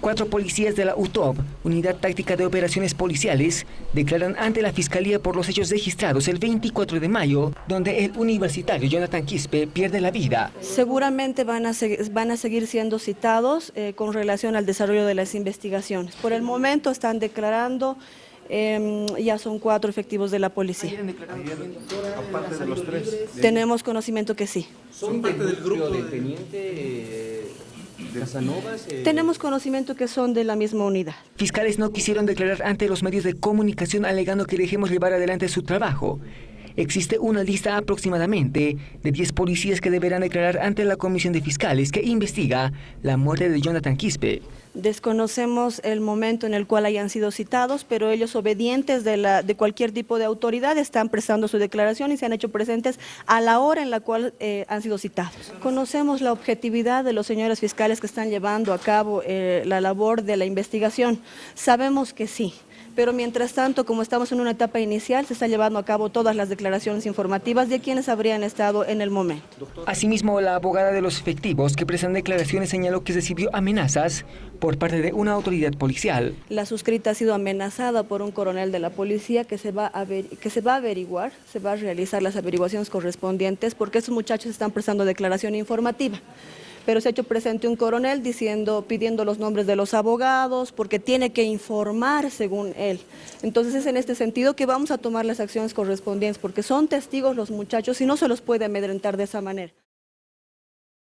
Cuatro policías de la UTOP, Unidad Táctica de Operaciones Policiales, declaran ante la Fiscalía por los hechos registrados el 24 de mayo, donde el universitario Jonathan Quispe pierde la vida. Seguramente van a, van a seguir siendo citados eh, con relación al desarrollo de las investigaciones. Por el momento están declarando eh, ya son cuatro efectivos de la policía. Aparte de los tres. Tenemos conocimiento que sí. ¿Son parte del grupo de teniente Casanovas? Eh? Tenemos conocimiento que son de la misma unidad. Fiscales no quisieron declarar ante los medios de comunicación alegando que dejemos llevar adelante su trabajo. Existe una lista aproximadamente de 10 policías que deberán declarar ante la Comisión de Fiscales que investiga la muerte de Jonathan Quispe. Desconocemos el momento en el cual hayan sido citados, pero ellos obedientes de, la, de cualquier tipo de autoridad están prestando su declaración y se han hecho presentes a la hora en la cual eh, han sido citados. Conocemos la objetividad de los señores fiscales que están llevando a cabo eh, la labor de la investigación. Sabemos que sí, pero mientras tanto, como estamos en una etapa inicial, se están llevando a cabo todas las declaraciones informativas de quienes habrían estado en el momento. Asimismo, la abogada de los efectivos que prestan declaraciones señaló que recibió amenazas por parte de una autoridad policial. La suscrita ha sido amenazada por un coronel de la policía que se va a, que se va a averiguar, se va a realizar las averiguaciones correspondientes porque esos muchachos están prestando declaración informativa pero se ha hecho presente un coronel diciendo, pidiendo los nombres de los abogados, porque tiene que informar según él. Entonces es en este sentido que vamos a tomar las acciones correspondientes, porque son testigos los muchachos y no se los puede amedrentar de esa manera.